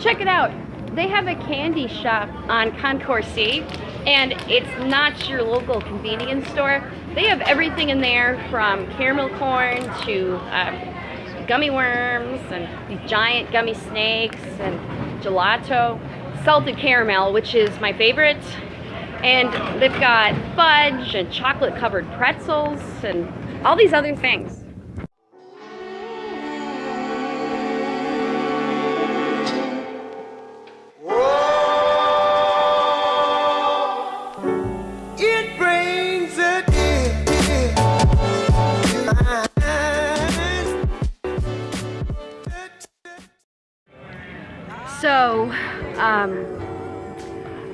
check it out. They have a candy shop on Concourse C, and it's not your local convenience store. They have everything in there from caramel corn to um, gummy worms and giant gummy snakes and gelato, salted caramel, which is my favorite. And they've got fudge and chocolate covered pretzels and all these other things.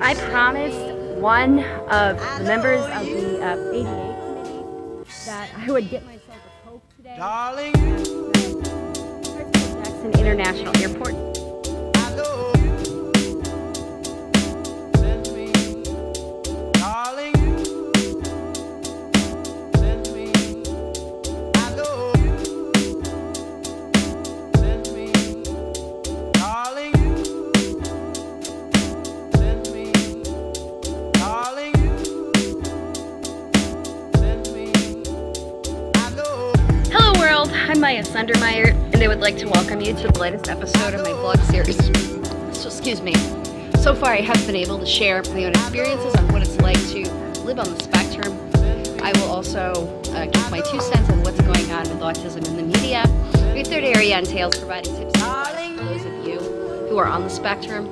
I promised one of the members of the uh, ADA committee that I would get myself a Coke today. Darling, Jackson International Airport. Maya Sundermeyer, and I would like to welcome you to the latest episode of my vlog series. So excuse me. So far I have been able to share my own experiences on what it's like to live on the spectrum. I will also uh, give my two cents on what's going on with autism in the media. My third area entails providing tips and advice for those of you who are on the spectrum.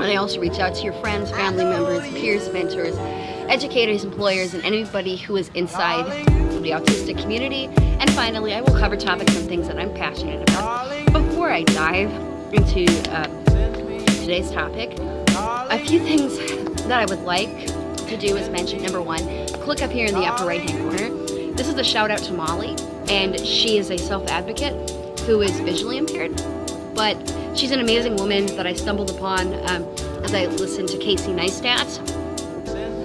And I also reach out to your friends, family members, peers, mentors, educators, employers, and anybody who is inside the autistic community. And finally, I will cover topics and things that I'm passionate about. Before I dive into uh, today's topic, a few things that I would like to do is mention number one, click up here in the upper right hand corner. This is a shout out to Molly, and she is a self advocate who is visually impaired, but she's an amazing woman that I stumbled upon um, as I listened to Casey Neistat.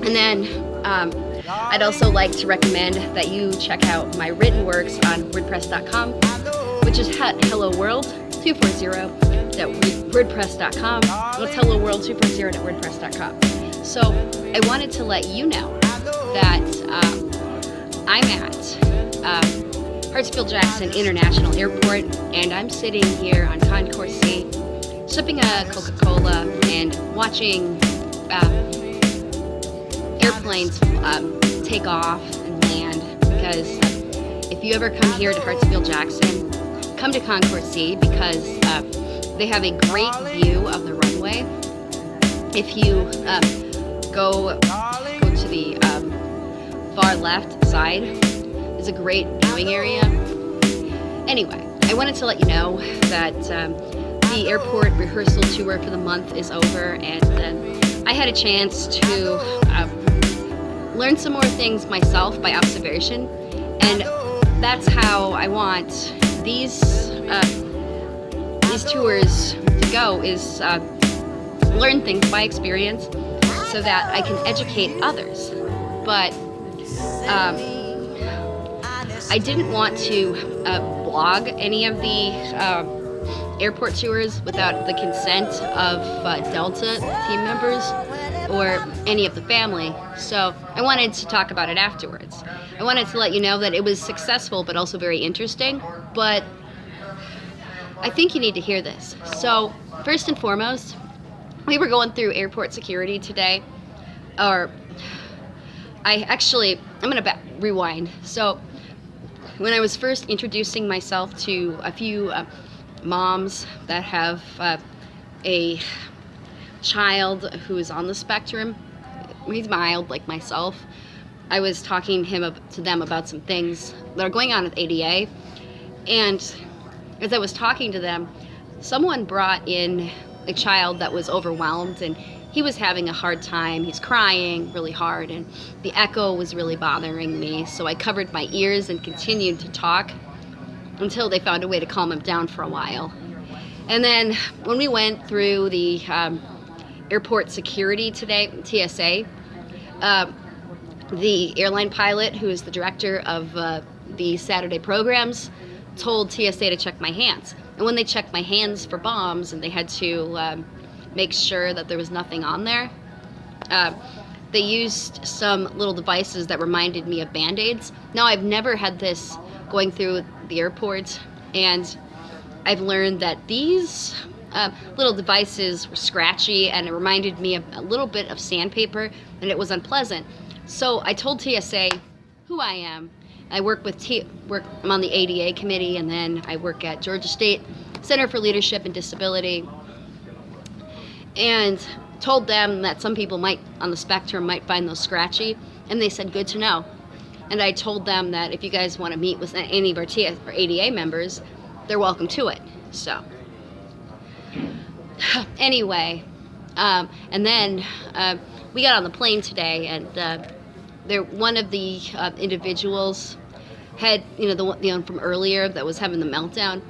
And then um, I'd also like to recommend that you check out my written works on WordPress.com, which is at Hello World 240.wordpress.com. That's Hello World 240.wordpress.com. So I wanted to let you know that um, I'm at Hartsfield Jackson International Airport, and I'm sitting here on Concourse C, sipping a Coca-Cola and watching uh, airplanes um, take off and land because if you ever come here to Hartsfield Jackson, come to Concourse C because uh, they have a great view of the runway. If you um, go go to the um, far left side, there's a great viewing area. Anyway, I wanted to let you know that um, the airport rehearsal tour for the month is over and then I had a chance to uh, learn some more things myself by observation and that's how I want these uh, these tours to go is uh, learn things by experience so that I can educate others but um, I didn't want to uh, blog any of the uh, airport tours without the consent of uh, Delta team members or any of the family. So I wanted to talk about it afterwards. I wanted to let you know that it was successful but also very interesting. But I think you need to hear this. So first and foremost, we were going through airport security today. Or I actually, I'm gonna rewind. So when I was first introducing myself to a few uh, moms that have uh, a child who is on the spectrum, he's mild like myself, I was talking him to them about some things that are going on with ADA, and as I was talking to them, someone brought in a child that was overwhelmed and he was having a hard time. He's crying really hard and the echo was really bothering me. So I covered my ears and continued to talk until they found a way to calm him down for a while. And then when we went through the um, airport security today, TSA, uh, the airline pilot, who is the director of uh, the Saturday programs, told TSA to check my hands. And when they checked my hands for bombs and they had to um, make sure that there was nothing on there, uh, they used some little devices that reminded me of band aids. Now, I've never had this going through the airport, and I've learned that these uh, little devices were scratchy and it reminded me of a little bit of sandpaper and it was unpleasant. So I told TSA who I am. I work with T work I'm on the ADA committee and then I work at Georgia State Center for Leadership and Disability and told them that some people might on the spectrum might find those scratchy and they said good to know. And I told them that if you guys want to meet with any of our, ADA members, they're welcome to it. So anyway, um, and then uh, we got on the plane today, and uh, there one of the uh, individuals had you know the the one from earlier that was having the meltdown.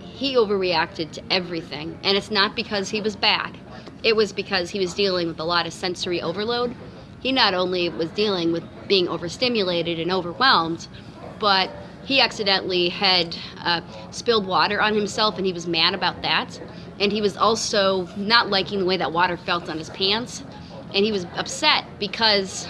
He overreacted to everything, and it's not because he was bad. It was because he was dealing with a lot of sensory overload. He not only was dealing with being overstimulated and overwhelmed, but he accidentally had uh, spilled water on himself and he was mad about that. And he was also not liking the way that water felt on his pants. And he was upset because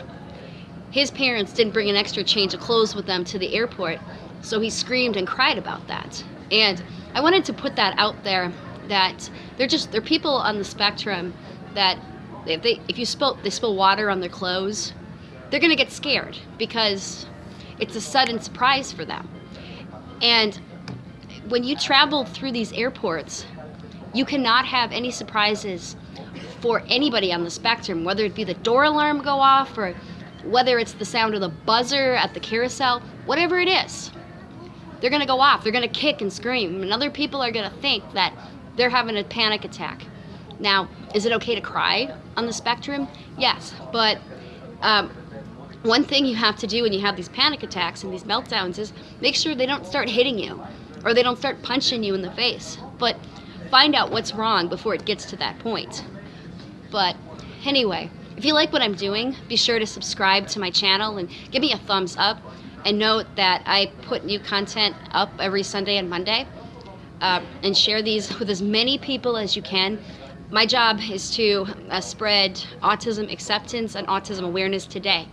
his parents didn't bring an extra change of clothes with them to the airport. So he screamed and cried about that. And i wanted to put that out there that they're just they're people on the spectrum that if they if you spill they spill water on their clothes they're to get scared because it's a sudden surprise for them and when you travel through these airports you cannot have any surprises for anybody on the spectrum, whether it be the door alarm go off or whether it's the sound of the buzzer at the carousel, whatever it is. They're gonna go off, they're gonna kick and scream, and other people are gonna think that they're having a panic attack. Now, is it okay to cry on the spectrum? Yes, but um, one thing you have to do when you have these panic attacks and these meltdowns is make sure they don't start hitting you or they don't start punching you in the face. But find out what's wrong before it gets to that point. But anyway, if you like what I'm doing, be sure to subscribe to my channel and give me a thumbs up. And note that I put new content up every Sunday and Monday. Uh, and share these with as many people as you can. My job is to uh, spread autism acceptance and autism awareness today.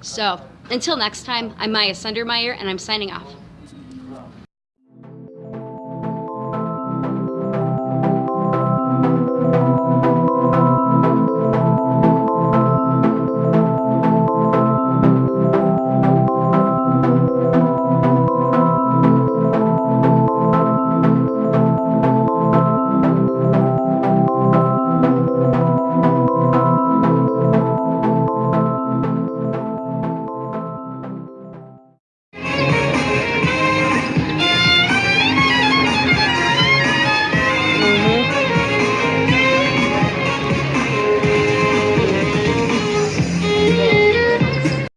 So until next time, I'm Maya Sundermeyer and I'm signing off.